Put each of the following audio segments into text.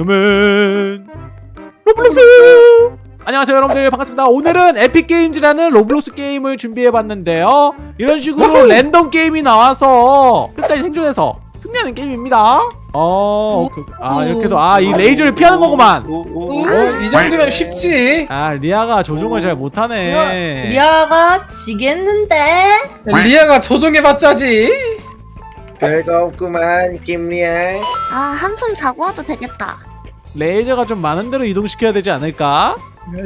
잉여맨 로블록스 안녕하세요 여러분들. 반갑습니다. 오늘은 에픽게임즈라는 로블록스 게임을 준비해봤는데요. 이런 식으로 랜덤 게임이 나와서 끝까지 생존해서 승리하는 게임입니다. 어 오케이, 오케이. 아 이렇게도 아 이 레이저를 피하는 거구만. 오, 오, 오. 어, 이 정도면 쉽지. 아 리아가 조종을 잘 못하네. 리아가 지겠는데? 리아가 조종해봤자지. 별거 없구만 김리아 아 한숨 자고 와도 되겠다 레이저가 좀 많은 데로 이동시켜야 되지 않을까?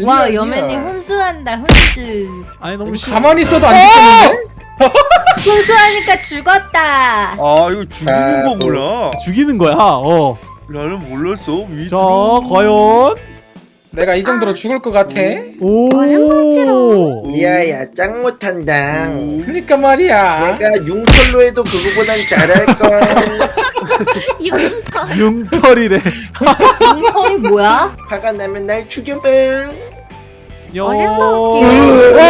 와 여맨이. 혼수한다 혼수. 아니 너무 쉬 가만히 있어도 안 죽겠는데? 혼수하니까 죽었다. 아 이거 죽이는 아, 거구나. 죽이는 거야? 어. 나는 몰랐어. 밑으로. 자 과연 내가 이 정도로 죽을 것 같아. 오 어림없지롱. 리아야 짱 못한다 그러니까 말이야. 내가 융털로 해도 그거보단 잘할걸 이거 융털이래 털이 뭐야? 화가 나면 날 죽여봐 요. 어림도 없지. 와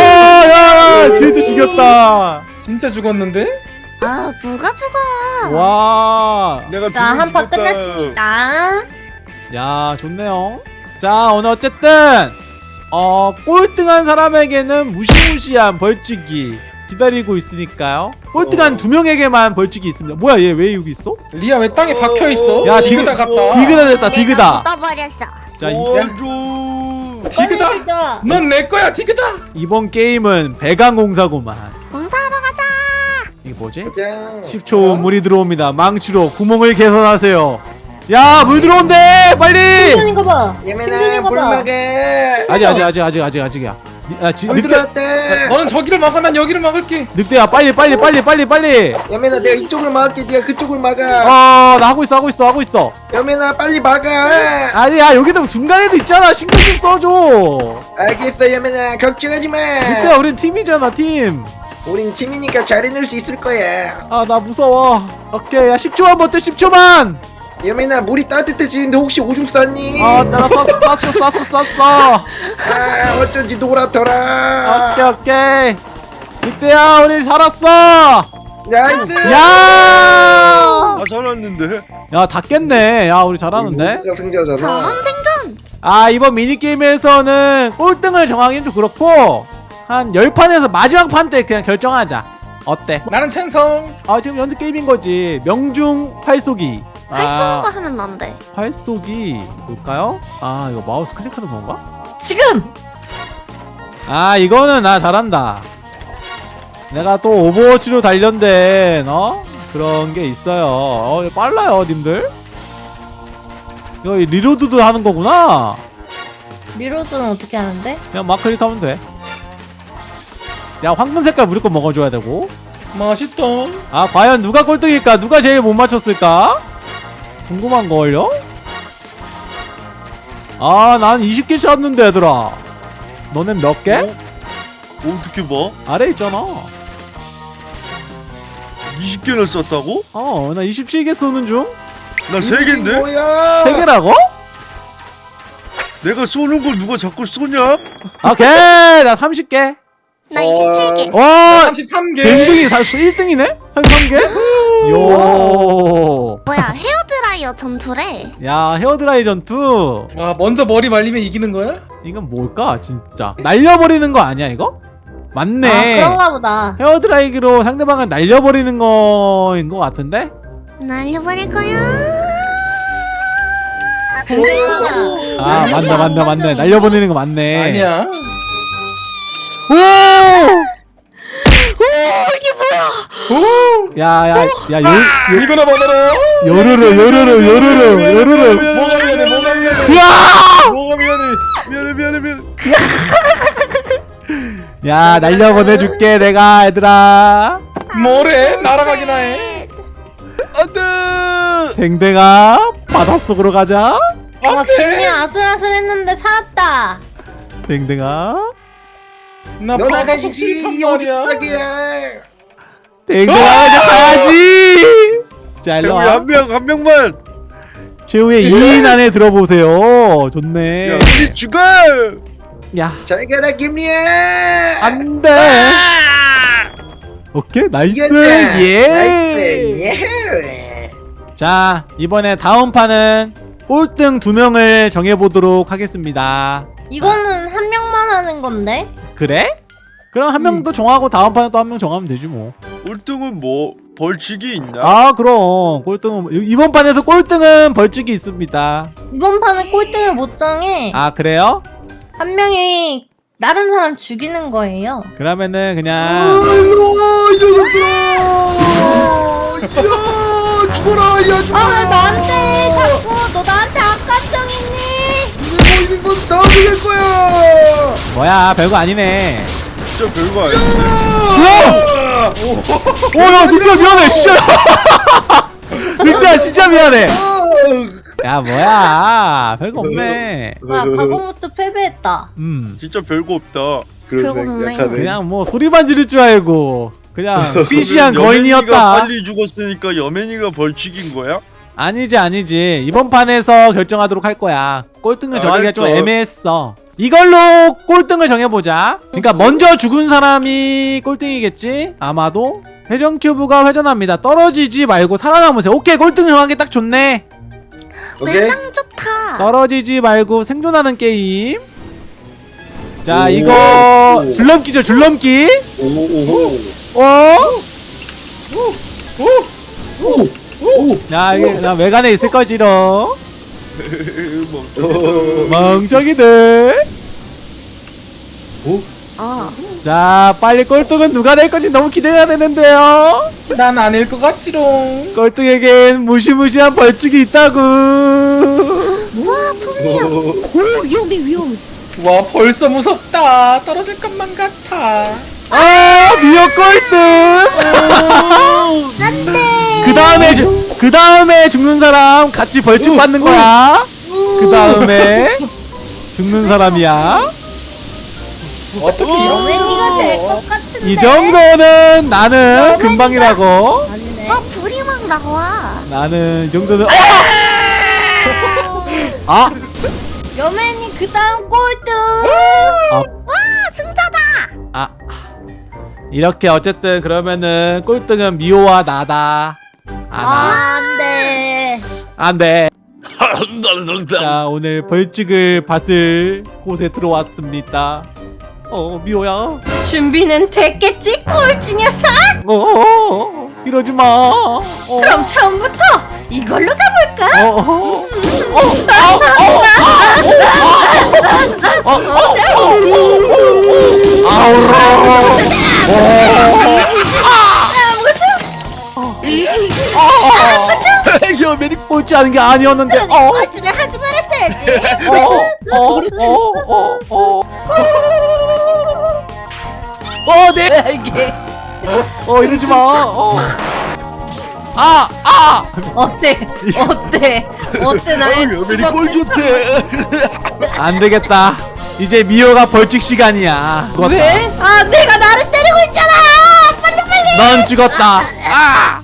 야 쟤도 죽였다 진짜 죽었는데? 아 누가 죽어 와. 내가 자 한 판 죽였다. 끝났습니다 야 좋네요 자 오늘 어쨌든 어 꼴등한 사람에게는 무시무시한 벌칙이 기다리고 있으니까요 꼴등한 어. 두 명에게만 벌칙이 있습니다 뭐야 얘 왜 여기 있어? 리아 왜 땅에 박혀 있어? 야, 디그다 디그- 같다. 디그다 됐다 디그다 묻어버렸어 자 이, 도와줘 디그다. 넌 내 거야 디그다. 이번 게임은 배강공사구만 공사하러 가자 이게 뭐지? 짱 10초 어? 물이 들어옵니다 망치로 구멍을 개선하세요 야 물 들어온대! 빨리! 생존인 거봐. 예민아 물 먹어 아직 아직 아직 아직 아직 아직이야. 야 지, 물 늑대 들어왔다 너는 저기를 막아 난 여기를 막을게. 늑대야 빨리 빨리 빨리 빨리 빨리! 예민아 내가 이쪽을 막을게. 네가 그쪽을 막아. 어 나 하고 있어 하고 있어 하고 있어. 예민아 빨리 막아. 아니 야 여기도 중간에도 있잖아. 신경 좀 써줘. 알겠어 예민아. 걱정하지 마. 늑대야 우린 팀이잖아 팀아나 우린 팀이니까 잘 해낼 수 있을 거야. 무서워. 오케이 야 10초만 버텨 10초만 예민아 물이 따뜻해지는데 혹시 오줌 쌌니? 아 나 쌌어 쌌어 쌌어 쌌어 아 어쩐지 노랗더라 오케이 오케이 늑대야 우리 살았어 nice 야! 아 살았는데 야, 다 깼네. 야, 우리 잘하는데? 우리가 승자잖아 전원 생존 아, 이번 미니게임에서는 꼴등을 정하기는 좀 그렇고, 한 10판에서 마지막 판 때 그냥 결정하자. 어때? 나는 찬성. 아, 지금 연습 게임인 거지. 명중 활쏘기. 할수 있는 아, 거 하면 안 돼 활 쏘기. 볼까요? 아, 이거 마우스 클릭하는 건가? 지금 아, 이거는 나 잘한다. 내가 또 오버워치로 단련된, 어? 그런 게 있어요. 어, 빨라요, 님들. 이거 reload도 하는 거구나. reload는 어떻게 하는데? 그냥 막 클릭하면 돼. 야 황금 색깔 무조건 먹어줘야 되고. 맛있다. 아 과연 누가 꼴등일까? 누가 제일 못 맞췄을까? 궁금한 걸요? 아 난 20개 쳤는데 얘들아. 너넨 몇 개? 어? 어떻게 봐? 아래 있잖아. 20개나 썼다고? 어 나 27개 쏘는 중. 나 3개인데? 뭐야 3개라고? 내가 쏘는 걸 누가 자꾸 쏘냐? 오케이 나 30개. 나 어. 27개 와 33개. 댕댕이 1등이네? 33개? 요. 뭐야 헤어드라이어 전투래 야 헤어드라이 전투. 와 먼저 머리 말리면 이기는 거야? 이건 뭘까 진짜 날려버리는 거 아니야 이거? 맞네 아 그런가 보다 헤어드라이기로 상대방을 날려버리는 거인 것 같은데? 날려버릴 거야 아 맞네 맞네 맞네 날려버리는 거 맞네 아니야. 오! 오. 야야야 요, 이거나 받아라. 요르르 요르르 요르르 요르르 뭐가 미안해 뭐가 미안해. 으아! 뭐가 미안해. 미안해 미안해 미안해 야 날려 보내줄게 내가 얘들아 뭐래? 날아가기나 해. 안돼 댕댕아 바닷속으로 가자 와 안돼. 댕이 아슬아슬했는데 살았다 댕댕아 나 너나가 이지 이 오죽사기야. 댕댕아! 가야지! 자 일로와. 한명 한 명만. 최후의 2인 안에 들어보세요. 좋네. 야 우리 죽어 야잘 가라 김리야 안돼. 아! 오케이 nice. 예. 예. 자 이번에 다음 판은 꼴등 두 명을 정해보도록 하겠습니다. 이거는 한 명만 하는 건데? 그래? 그럼 한 명도 음. 정하고 다음 판에 또 한 명 정하면 되지 뭐 꼴등은 뭐 벌칙이 있나? 아 그럼 꼴등은 뭐, 이번 판에서 꼴등은 벌칙이 있습니다 이번 판에 꼴등을 못 정해 아 그래요? 한 명이 다른 사람 죽이는 거예요 그러면은 그냥 아이고 이녀석 죽어라 야 아, 죽어라 아 나한테 떠올릴 거야. 뭐야 별거 아니네. 진짜 별거 아니야. 오야 늑대 미안해 진짜. 늑대 진짜 미안해. 야 뭐야 별거 없네. 와 과거부터 패배했다. 음 진짜 별거 없다. 별거 없네. 그냥 뭐 소리만 지를 줄 알고 그냥 피시한 거인이었다. 빨리 죽었으니까 여맨이가 벌칙인 거야? 아니지 아니지. 이번 판에서 결정하도록 할 거야. 꼴등을 아, 정하기가 좀 애매했어. 이걸로 꼴등을 정해보자. 그러니까 먼저 죽은 사람이 꼴등이겠지? 아마도 회전 큐브가 회전합니다. 떨어지지 말고 살아남으세요. 오케이 꼴등 정하기 딱 좋네. 외장 좋다? 떨어지지 말고 생존하는 게임. 자 이거 줄넘기죠 줄넘기. 오오오. 오. 오. 오. 어? 오. 야, 이게 나 외관에 있을 것이로. 멍청이들. 오? 아. 자, 빨리 꼴등은 누가 될 건지 너무 기대가 되는데요. 난 아닐 것 같지롱. 꼴등에겐 무시무시한 벌칙이 있다고. 와, 투미야. 오, 위험해, 위험해. 와, 벌써 무섭다. 떨어질 것만 같아. 아, 미역 꼴등. 안돼. 그 다음에 그 다음에 죽는 사람 같이 벌칙 받는 거야. 그 다음에 죽는 사람이야. 어떻게 이런 어. 왠지가 될 것 같은데. 이 정도는 나는 금방이라고. 어 불이 막 나와. 나는 이 정도는. 아. 아! 아! 여맨이 그 다음 꼴등. 아. 와 승자다. 아. 이렇게 어쨌든 그러면은 꼴등은 미호와 나다. 아나. 아 안돼 자 오늘 벌칙을 받을 곳에 들어왔습니다 어 미호야 준비는 됐겠지 꼴찌녀석 어 이러지 마 어. 그럼 처음부터 이걸로 가볼까 어, 어. 어. 어, 매니 꼴찌 하는 게 아니었는데. 어. 꼴찌를 하지 말았어야지. 어, 어, 어, 어, 어. 어, 어. 어 네. 내. 이게. 어, 이러지 마. 어. 아, 아. 어때? 어때? 어때 나의 어, 매니 꼴찌대. 안 되겠다. 이제 미호가 벌칙 시간이야. 죽었다. 왜? 아, 내가 나를 때리고 있잖아. 빨리 빨리. 넌 죽었다. 아.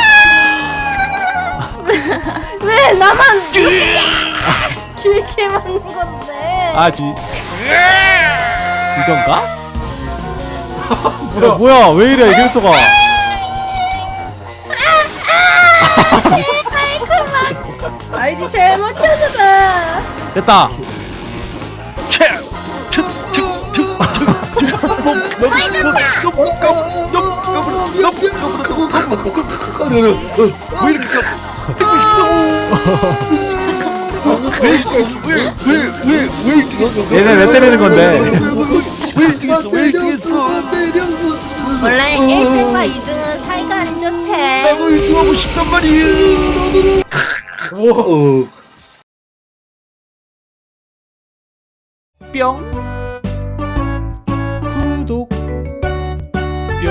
아, 지. 이건가? 뭐야, 뭐야, 왜 이래, 캐릭터가. 아이디 잘못 찾아봐. 됐다. 왜 이렇게 왜왜왜왜 이렇게 했어? 얘네 왜 때리는 건데? 왜 이렇게 했어? 왜 이렇게 했어? 원래 1등과 2등은 사이가 안 좋대. 나도 1등하고 싶단 말이에요. 어. 뿅. 구독. 뿅.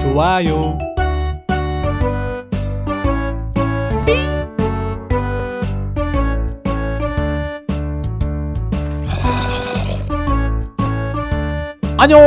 좋아요. 안녕